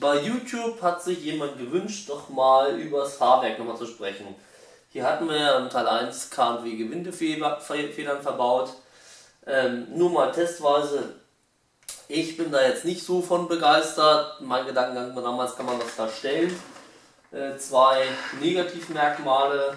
Bei YouTube hat sich jemand gewünscht, doch mal über das Fahrwerk nochmal zu sprechen. Hier hatten wir ja im Teil 1 KW Gewindefedern verbaut. Ähm, nur mal testweise. Ich bin da jetzt nicht so von begeistert. Mein Gedankengang war damals, kann man das verstellen. Äh, zwei Negativmerkmale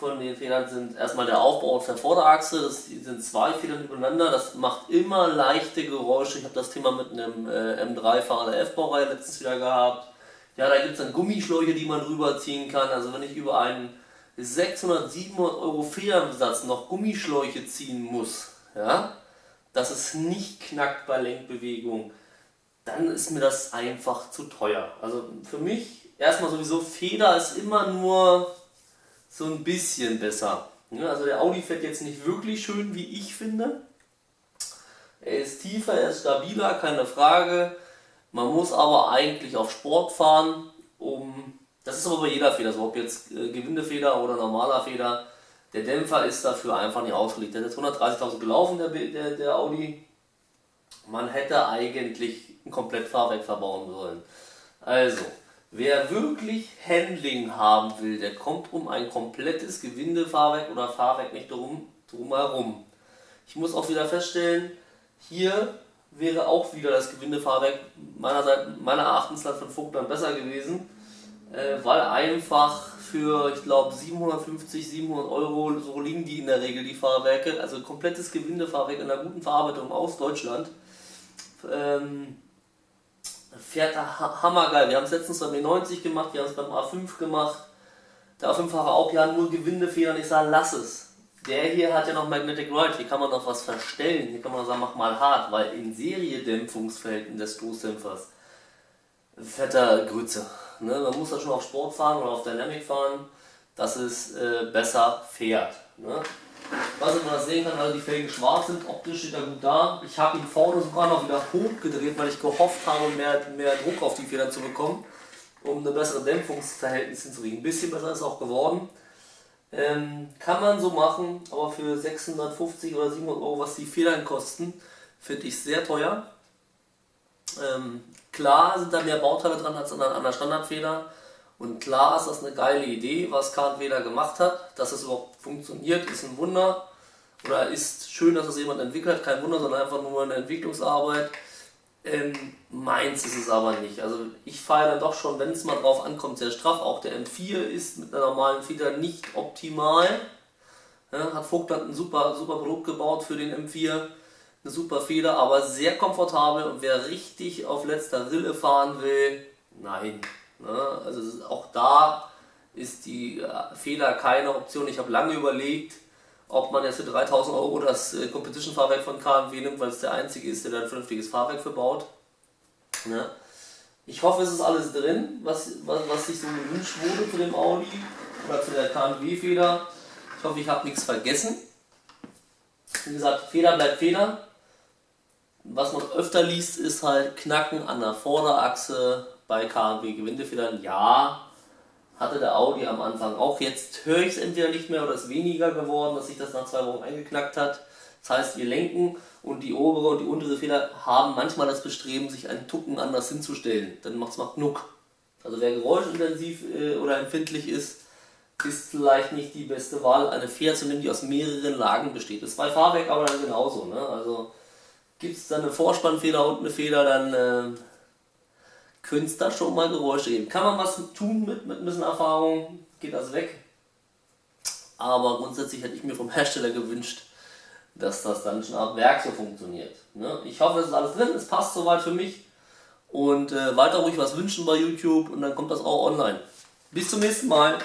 von den Federn sind erstmal der Aufbau auf der Vorderachse, das sind zwei Federn übereinander, das macht immer leichte Geräusche. Ich habe das Thema mit einem äh, M3-Fahrer der F-Baureihe letztens wieder gehabt. Ja, da gibt es dann Gummischläuche, die man rüberziehen kann. Also wenn ich über einen 600, 700 Euro Federnsatz noch Gummischläuche ziehen muss, ja, dass es nicht knackt bei Lenkbewegung, dann ist mir das einfach zu teuer. Also für mich erstmal sowieso Feder ist immer nur so ein bisschen besser. Also der Audi fährt jetzt nicht wirklich schön, wie ich finde. Er ist tiefer, er ist stabiler, keine Frage. Man muss aber eigentlich auf Sport fahren, um. Das ist aber bei jeder Feder so, ob jetzt äh, Gewindefeder oder normaler Feder. Der Dämpfer ist dafür einfach nicht ausgelegt. Der ist jetzt 130.000 gelaufen, der, der, der Audi. Man hätte eigentlich ein komplett Fahrwerk verbauen sollen. Also, Wer wirklich Handling haben will, der kommt um ein komplettes Gewindefahrwerk oder Fahrwerk nicht drum, drum herum. Ich muss auch wieder feststellen, hier wäre auch wieder das Gewindefahrwerk meiner Seite, meiner Erachtens von Vogtland besser gewesen, äh, weil einfach für, ich glaube, 750, 700 Euro, so liegen die in der Regel, die Fahrwerke, also komplettes Gewindefahrwerk in einer guten Verarbeitung aus Deutschland. Ähm, fährt er hammergeil. Wir haben es letztens beim E90 gemacht, wir haben es beim A5 gemacht. Der A5-Fahrer auch, ja, nur Gewindefedern. Ich sage, lass es. Der hier hat ja noch Magnetic Ride, hier kann man noch was verstellen. Hier kann man sagen, mach mal hart, weil in Seriedämpfungsverhältnissen des Stoßdämpfers fährt er Grütze. Ne? Man muss da schon auf Sport fahren oder auf Dynamic fahren, dass es äh, besser fährt. Ne? Was man das sehen kann, weil die Felgen schwarz sind, optisch steht er gut da. Ich habe ihn vorne sogar noch wieder hochgedreht, weil ich gehofft habe, mehr, mehr Druck auf die Federn zu bekommen, um eine bessere Dämpfungsverhältnis hinzukriegen. Ein bisschen besser ist es auch geworden. Ähm, kann man so machen, aber für 650 oder 700 Euro, was die Federn kosten, finde ich sehr teuer. Ähm, klar sind da mehr Bauteile dran als an einer Standardfeder. Und klar ist das eine geile Idee, was KW da gemacht hat. Dass es überhaupt funktioniert, ist ein Wunder. Oder ist schön, dass das jemand entwickelt. Kein Wunder, sondern einfach nur eine Entwicklungsarbeit. Ähm, meins ist es aber nicht. Also ich fahre dann doch schon, wenn es mal drauf ankommt, sehr straff. Auch der M4 ist mit einer normalen Feder nicht optimal. Ja, hat Vogtland ein super, super Produkt gebaut für den M4. Eine super Feder, aber sehr komfortabel. Und wer richtig auf letzter Rille fahren will, nein, Ne? Also auch da ist die äh, Fehler keine Option. Ich habe lange überlegt, ob man jetzt für 3000 Euro das äh, Competition-Fahrwerk von KMW nimmt, weil es der einzige ist, der da ein vernünftiges Fahrwerk verbaut. Ne? Ich hoffe, es ist alles drin, was, was, was sich so gewünscht wurde zu dem Audi oder zu der KMW-Feder. Ich hoffe, ich habe nichts vergessen. Wie gesagt, Feder bleibt Feder. Was man öfter liest, ist halt Knacken an der Vorderachse, bei KW Gewindefedern, ja, hatte der Audi am Anfang auch. Jetzt höre ich es entweder nicht mehr oder ist weniger geworden, dass sich das nach zwei Wochen eingeknackt hat. Das heißt, wir lenken und die obere und die untere Feder haben manchmal das Bestreben, sich einen Tucken anders hinzustellen. Dann macht es mal Knuck. Also wer geräuschintensiv äh, oder empfindlich ist, ist vielleicht nicht die beste Wahl, eine Feder zu nehmen, die aus mehreren Lagen besteht. Das ist bei Fahrwerk aber dann genauso. Ne? Also gibt es dann eine Vorspannfeder und eine Feder, dann äh, könnte es da schon mal Geräusche geben. Kann man was tun mit, mit ein bisschen Erfahrung, geht das weg. Aber grundsätzlich hätte ich mir vom Hersteller gewünscht, dass das dann schon ab Werk so funktioniert. Ne? Ich hoffe, es ist alles drin, es passt soweit für mich. Und äh, weiter ruhig was wünschen bei YouTube und dann kommt das auch online. Bis zum nächsten Mal.